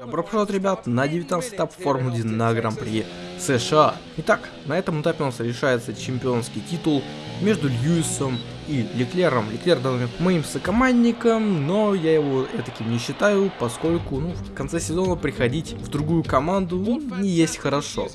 Добро пожаловать, ребят, на 19 этап Формулы 1 на Гран-при США. Итак, на этом этапе у нас решается чемпионский титул между Льюисом и Леклером. Леклер данный моим сокомандником, но я его таким не считаю, поскольку ну, в конце сезона приходить в другую команду не есть хорошо.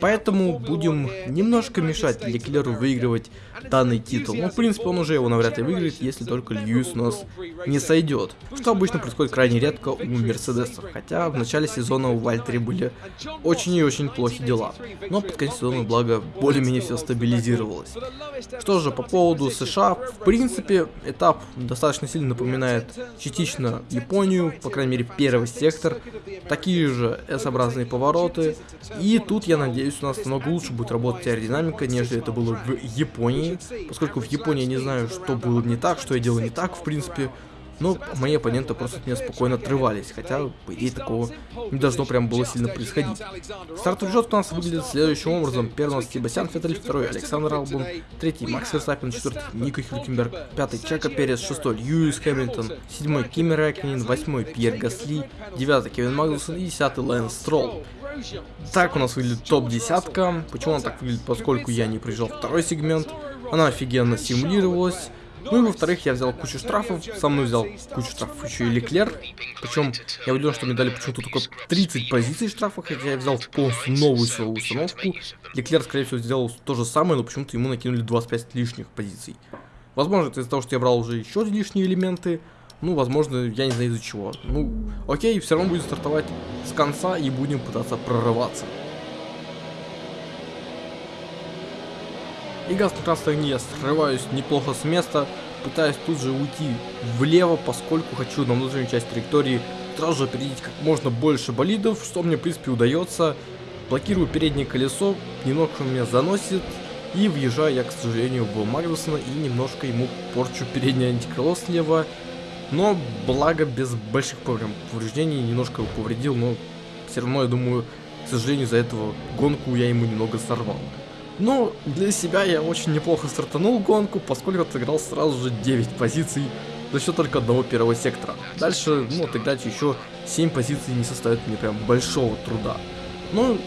Поэтому будем немножко мешать Леклеру выигрывать данный титул. Ну, в принципе, он уже его навряд ли выиграет, если только Льюис у нас не сойдет. Что обычно происходит крайне редко у Мерседесов. Хотя в начале сезона у Вальтери были очень и очень плохие дела. Но под конец сезона, благо, более-менее все стабилизировалось. Что же, по поводу США, в принципе, этап достаточно сильно напоминает частично Японию, по крайней мере первый сектор, такие же S-образные повороты, и тут, я надеюсь, у нас намного лучше будет работать аэродинамика, нежели это было в Японии, поскольку в Японии я не знаю, что было не так, что я делал не так, в принципе, но мои оппоненты просто от меня спокойно отрывались, хотя, по идее, такого не должно прям было сильно происходить. Стартовый счет у нас выглядит следующим образом. Первый Себастьян Феттель, второй Александр Албун, третий Макс Верстаппин, четвертый Ника Хюлькенберг, пятый Чака Перес, шестой Льюис Хэмилтон, седьмой Кими Рэккинин, восьмой Пьер Гасли, девятый Кевин Магнусон и десятый Лэнс Стролл. Так у нас выглядит топ-десятка. Почему она так выглядит? Поскольку я не приезжал второй сегмент. Она офигенно симулировалась. Ну и во-вторых, я взял кучу штрафов, со мной взял кучу штрафов еще и Леклер. Причем я удивлен, что мне дали почему-то только 30 позиций штрафов, хотя я взял полностью новую свою установку. Леклер, скорее всего, сделал то же самое, но почему-то ему накинули 25 лишних позиций. Возможно, это из-за того, что я брал уже еще лишние элементы. Ну, возможно, я не знаю из-за чего. Ну, окей, все равно будем стартовать с конца и будем пытаться прорываться. И газ таки я срываюсь неплохо с места, пытаюсь тут же уйти влево, поскольку хочу на внутреннюю часть траектории сразу же опередить как можно больше болидов, что мне в принципе удается. Блокирую переднее колесо, немного меня заносит, и въезжаю я, к сожалению, в Магнусона и немножко ему порчу переднее антикрыло слева. Но благо без больших прям повреждений, немножко его повредил, но все равно, я думаю, к сожалению, из-за этого гонку я ему немного сорвал. Но для себя я очень неплохо стартанул гонку, поскольку отыграл сразу же 9 позиций за счет только одного первого сектора. Дальше, ну, отыграть еще 7 позиций не составит мне прям большого труда. Ну,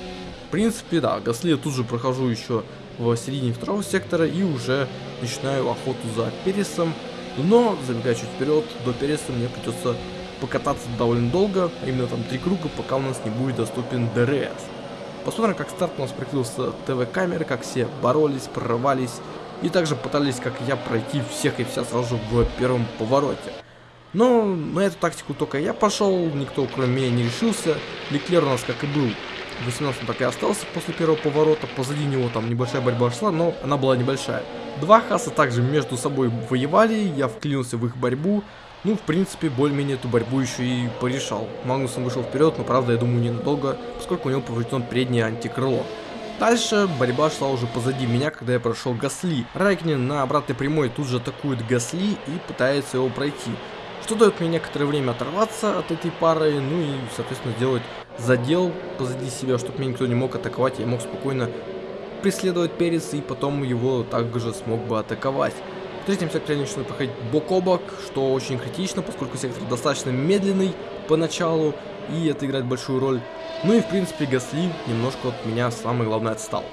в принципе, да, Гасли я тут же прохожу еще в середине второго сектора и уже начинаю охоту за Пересом. Но, забегая чуть вперед, до Переса мне придется покататься довольно долго, а именно там три круга, пока у нас не будет доступен ДРС. Посмотрим, как старт у нас прикрылся ТВ-камеры, как все боролись, прорывались и также пытались, как я, пройти всех и вся сразу в первом повороте. Но на эту тактику только я пошел, никто кроме меня не решился. Леклер у нас, как и был, в 18 так и остался после первого поворота. Позади него там небольшая борьба шла, но она была небольшая. Два хаса также между собой воевали, я вклинился в их борьбу. Ну, в принципе, более-менее эту борьбу еще и порешал. Магнусон вышел вперед, но правда, я думаю, ненадолго, поскольку у него поврежден преднее антикрыло. Дальше борьба шла уже позади меня, когда я прошел Гасли. Райкнин на обратной прямой тут же атакует Гасли и пытается его пройти. Что дает мне некоторое время оторваться от этой пары, ну и, соответственно, сделать задел позади себя, чтобы меня никто не мог атаковать, я мог спокойно преследовать Перец и потом его также смог бы атаковать. В третьем секторе начинают проходить бок о бок, что очень критично, поскольку сектор достаточно медленный поначалу, и это играет большую роль. Ну и в принципе Гасли немножко от меня самое главное отстал.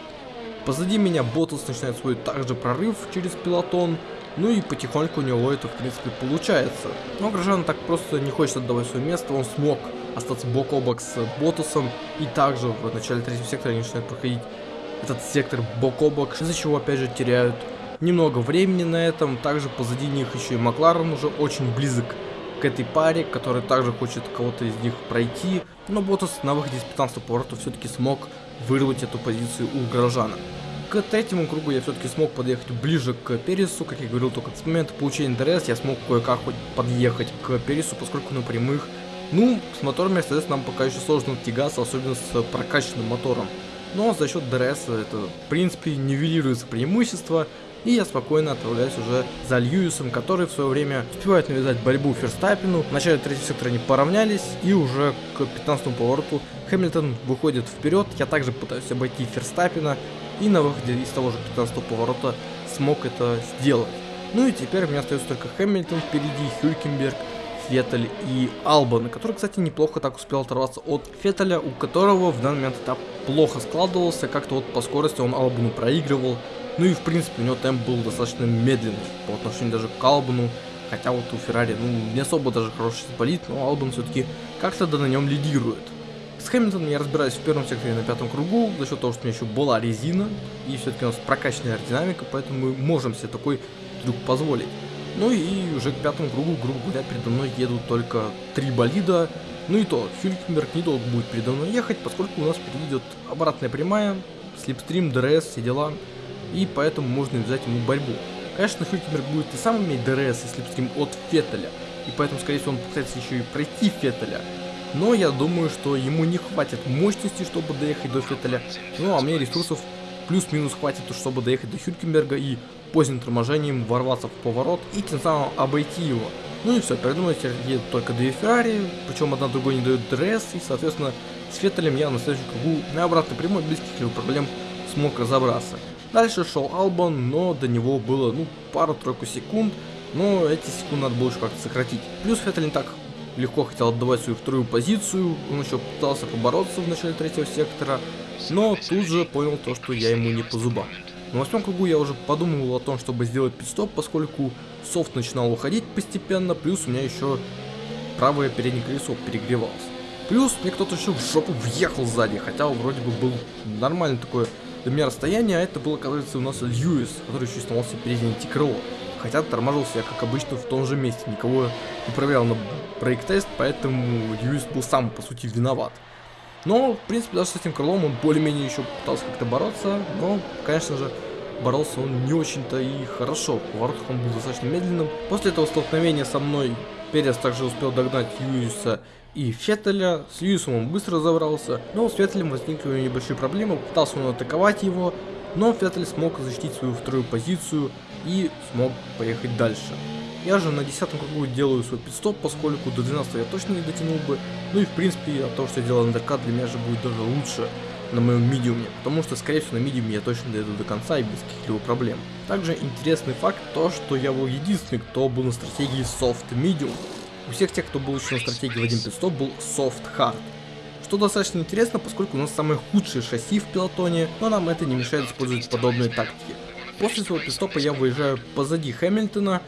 Позади меня Ботас начинает свой также прорыв через пилотон, ну и потихоньку у него это в принципе получается. Но Грожан так просто не хочет отдавать свое место, он смог остаться бок о бок с Ботусом, и также в начале третьего сектора они начинают проходить этот сектор бок о бок, из-за чего опять же теряют немного времени на этом. Также позади них еще и Макларен уже очень близок к этой паре, который также хочет кого-то из них пройти. Но Ботас на выходе из 15 поворота все-таки смог вырвать эту позицию у Грожана. К третьему кругу я все-таки смог подъехать ближе к Пересу, как я говорил, только с момента получения ДРС я смог кое-как подъехать к Пересу, поскольку на прямых, ну, с мотором Mercedes нам пока еще сложно тягаться, особенно с прокачанным мотором. Но за счет ДРС это, в принципе, нивелируется преимущество, и я спокойно отправляюсь уже за Льюисом, который в свое время успевает навязать борьбу Ферстаппину. В начале третьего сектора они поравнялись, и уже к 15 повороту Хэмилтон выходит вперед. Я также пытаюсь обойти Ферстаппина, и на выходе из того же 15 поворота смог это сделать. Ну и теперь у меня остается только Хэмилтон впереди, Хюлькенберг, Феттель и Албан, который, кстати, неплохо так успел оторваться от Феттеля, у которого в данный момент этап плохо складывался, как-то вот по скорости он Албану проигрывал, ну и в принципе у него темп был достаточно медленный по отношению даже к Албану, хотя вот у Феррари, ну, не особо даже хороший болит, но Албан все-таки как-то да на нем лидирует. С Хэмилтоном я разбираюсь в первом секторе на пятом кругу, за счет того, что у меня еще была резина, и все-таки у нас прокачанная аэродинамика, поэтому мы можем себе такой трюк позволить. Ну и уже к пятому кругу, грубо говоря, передо мной едут только три болида, ну и то, Хюлькенберг недолго будет передо мной ехать, поскольку у нас впереди идет обратная прямая, slipstream, ДРС, все дела, и поэтому можно взять ему борьбу. Конечно, Хюлькенберг будет и сам иметь ДРС и slipstream от Феттеля, и поэтому, скорее всего, он попытается еще и пройти Феттеля, но я думаю, что ему не хватит мощности, чтобы доехать до Феттеля. Ну, а мне ресурсов плюс-минус хватит, чтобы доехать до Хюлькенберга и поздним торможением ворваться в поворот и тем самым обойти его. Ну и все, теперь едут только две Феррари, причем одна другой не дает ДРС, и соответственно с Феттелем я на следующем кругу на обратной прямой без каких-либо проблем смог разобраться. Дальше шел Албан, но до него было ну пару-тройку секунд, но эти секунды надо было еще как-то сократить. Плюс Феттель не так легко хотел отдавать свою вторую позицию, он еще пытался побороться в начале третьего сектора, но тут же понял то, что я ему не по зубам. На восьмом кругу я уже подумывал о том, чтобы сделать пит-стоп, поскольку софт начинал уходить постепенно, плюс у меня еще правое переднее колесо перегревалось. Плюс мне кто-то еще в жопу въехал сзади, хотя вроде бы был нормальный такое для меня расстояние, а это был, оказывается, у нас Льюис, который еще сломался переднее антикрыло. Хотя тормажился я, как обычно, в том же месте. Никого не проверял на брейк-тест, поэтому Льюис был сам, по сути, виноват. Но, в принципе, даже с этим крылом он более-менее еще пытался как-то бороться, но, конечно же, боролся он не очень-то и хорошо. В поворотах он был достаточно медленным. После этого столкновения со мной Перес также успел догнать Льюиса и Феттеля. С Льюисом он быстро разобрался, но с Феттелем возникли небольшие проблемы. Пытался он атаковать его, но Феттель смог защитить свою вторую позицию и смог поехать дальше. Я же на 10 кругу делаю свой пидстоп, поскольку до 12 я точно не дотянул бы. Ну и в принципе от того, что я делал андеркат, для меня же будет даже лучше на моем медиуме, потому что скорее всего на медиуме я точно дойду до конца и без каких-либо проблем. Также интересный факт то, что я был единственный, кто был на стратегии soft medium. У всех тех, кто был еще на стратегии в один пидстоп, был soft hard. Что достаточно интересно, поскольку у нас самые худшие шасси в пилотоне, но нам это не мешает использовать подобные тактики. После своего пидстопа я выезжаю позади Хэмилтона.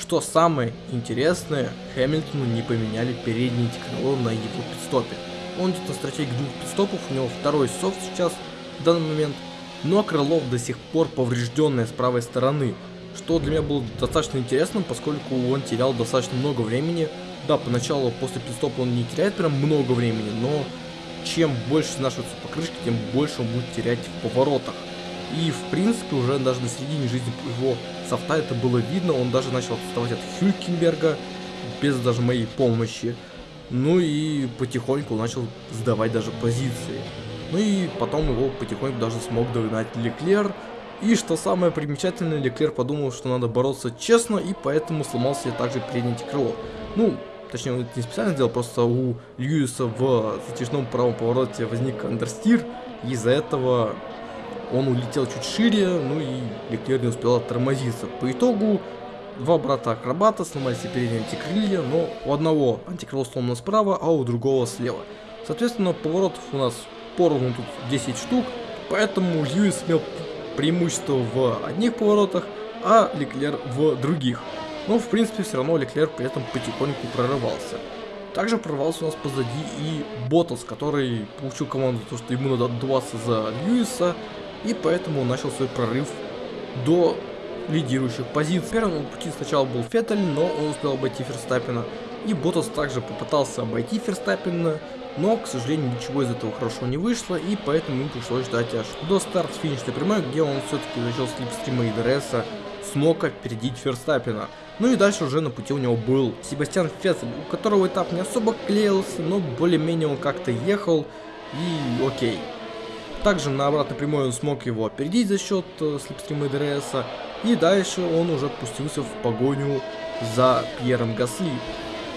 Что самое интересное, Хэмилтону не поменяли переднее крыло на его пидстопе. Он идет на стратегии двух пидстопов, у него второй софт сейчас в данный момент, но крыло до сих пор поврежденное с правой стороны, что для меня было достаточно интересным, поскольку он терял достаточно много времени. Да, поначалу после пидстопа он не теряет прям много времени, но чем больше снашиваются покрышки, тем больше он будет терять в поворотах. И в принципе уже даже на середине жизни его софта это было видно, он даже начал отставать от Хюлькенберга без даже моей помощи. Ну и потихоньку начал сдавать даже позиции. Ну и потом его потихоньку даже смог догнать Леклер. И что самое примечательное, Леклер подумал, что надо бороться честно, и поэтому сломал себе также переднее крыло. Ну, точнее он это не специально сделал, просто у Льюиса в затяжном правом повороте возник андерстир, и из-за этого он улетел чуть шире, ну и Леклер не успел оттормозиться. По итогу два брата акробата сломали себе передние антикрылья, но у одного антикрыло сломано справа, а у другого слева. Соответственно, поворотов у нас поровну тут 10 штук, поэтому Льюис имел преимущество в одних поворотах, а Леклер в других. Но в принципе все равно Леклер при этом потихоньку прорывался. Также прорвался у нас позади и Ботас, который получил команду, то, что ему надо отдуваться за Льюиса, и поэтому начал свой прорыв до лидирующих позиций. Первым пути сначала был Феттель, но он успел обойти Ферстаппина. И Ботас также попытался обойти Ферстаппина, но, к сожалению, ничего из этого хорошо не вышло, и поэтому ему пришлось ждать аж до старт финишной прямой, где он все-таки начал слипстрима и ДРСа, смог опередить Ферстаппина. Ну и дальше уже на пути у него был Себастьян Феттель, у которого этап не особо клеился, но более-менее он как-то ехал, и окей. Также на обратной прямой он смог его опередить за счет э, slipstream а ДРСа. И дальше он уже пустился в погоню за Пьером Гасли.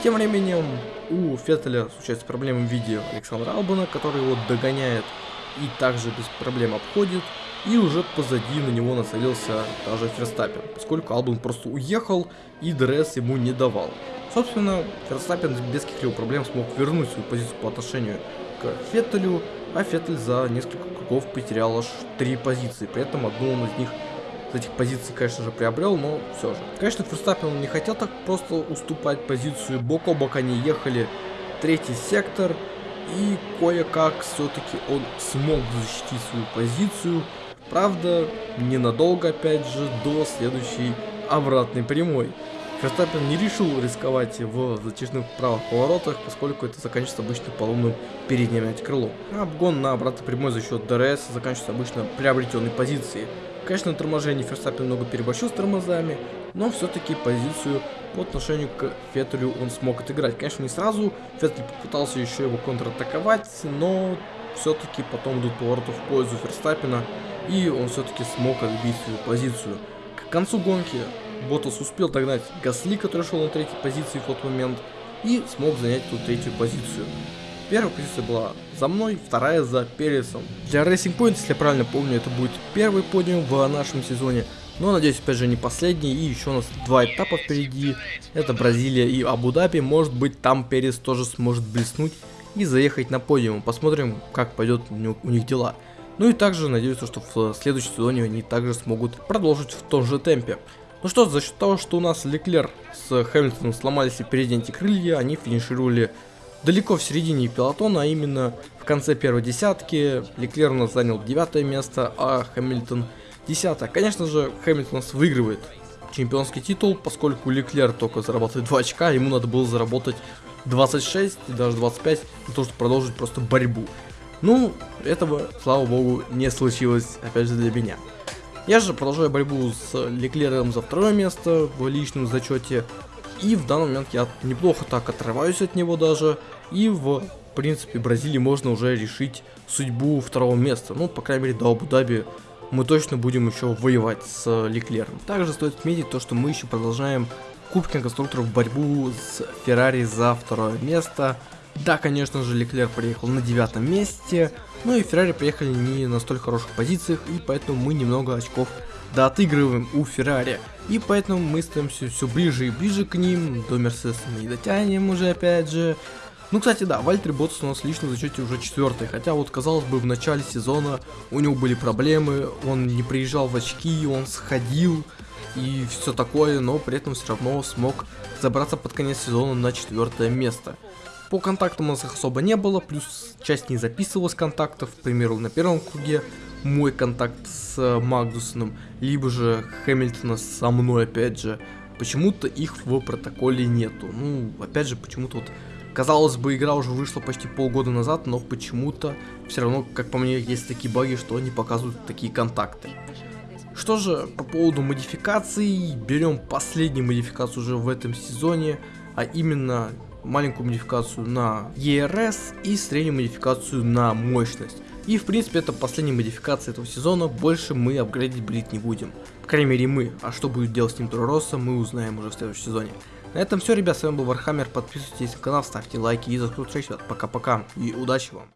Тем временем у Феттеля случаются проблемы в виде Александра Албана, который его догоняет и также без проблем обходит. И уже позади на него нацелился даже Ферстаппин, поскольку Албан просто уехал и ДРС ему не давал. Собственно, Ферстаппин без каких-либо проблем смог вернуть свою позицию по отношению к Феттелю, а Феттель за несколько кругов потерял аж три позиции, при этом одну он из них с этих позиций, конечно же, приобрел, но все же. Конечно, Ферстаппин не хотел так просто уступать позицию, бок о бок они ехали, третий сектор, и кое-как все-таки он смог защитить свою позицию, правда, ненадолго, опять же, до следующей обратной прямой. Ферстаппин не решил рисковать в затяжных правых поворотах, поскольку это заканчивается обычно поломанным передним крылом. А обгон на обратной прямой за счет ДРС заканчивается обычно приобретенной позицией. Конечно, на торможении Ферстаппин много переборщил с тормозами, но все-таки позицию по отношению к Феттелю он смог отыграть. Конечно, не сразу, Феттель попытался еще его контратаковать, но все-таки потом идут повороты в пользу Ферстаппина, и он все-таки смог отбить свою позицию. К концу гонки Ботас успел догнать Гасли, который шел на третьей позиции в тот момент, и смог занять ту третью позицию. Первая позиция была за мной, вторая за Пересом. Для Racing Point, если я правильно помню, это будет первый подиум в нашем сезоне. Но, надеюсь, опять же, не последний. И еще у нас два этапа впереди. Это Бразилия и Абу-Даби. Может быть, там Перес тоже сможет блеснуть и заехать на подиум. Посмотрим, как пойдет у них дела. Ну и также надеюсь, что в следующем сезоне они также смогут продолжить в том же темпе. Ну что, за счет того, что у нас Леклер с Хэмилтоном сломались и передние крылья, они финишировали далеко в середине пилотона, а именно в конце первой десятки. Леклер у нас занял девятое место, а Хэмилтон десятое. Конечно же, Хэмилтон нас выигрывает чемпионский титул, поскольку Леклер только зарабатывает 2 очка, ему надо было заработать 26 и даже 25 для того, чтобы продолжить просто борьбу. Ну, этого, слава богу, не случилось, опять же, для меня. Я же продолжаю борьбу с Леклером за второе место в личном зачете. И в данный момент я неплохо так отрываюсь от него даже. И в принципе Бразилии можно уже решить судьбу второго места. Ну, по крайней мере, до Абу-Даби мы точно будем еще воевать с Леклером. Также стоит отметить то, что мы еще продолжаем Кубки конструкторов борьбу с Феррари за второе место. Да, конечно же, Леклер приехал на девятом месте, но и Феррари приехали не на столь хороших позициях, и поэтому мы немного очков да отыгрываем у Феррари. И поэтому мы становимся все ближе и ближе к ним, до Мерседеса мы не дотянем уже опять же. Ну, кстати, да, Вальтер Ботс у нас лично в зачете уже четвертый, хотя вот, казалось бы, в начале сезона у него были проблемы, он не приезжал в очки, он сходил и все такое, но при этом все равно смог забраться под конец сезона на четвертое место. По контактам у нас их особо не было, плюс часть не записывалась контактов, к примеру, на первом круге мой контакт с Магнусоном, либо же Хэмилтона со мной, опять же, почему-то их в протоколе нету. Ну, опять же, почему-то вот, казалось бы, игра уже вышла почти полгода назад, но почему-то все равно, как по мне, есть такие баги, что они показывают такие контакты. Что же, по поводу модификаций, берем последнюю модификацию уже в этом сезоне, а именно маленькую модификацию на ERS и среднюю модификацию на мощность. И в принципе это последняя модификация этого сезона, больше мы апгрейдить брить не будем. По крайней мере мы, а что будет делать с ним Toro Rosso, мы узнаем уже в следующем сезоне. На этом все, ребят, с вами был Вархаммер, подписывайтесь на канал, ставьте лайки и за Пока-пока и удачи вам!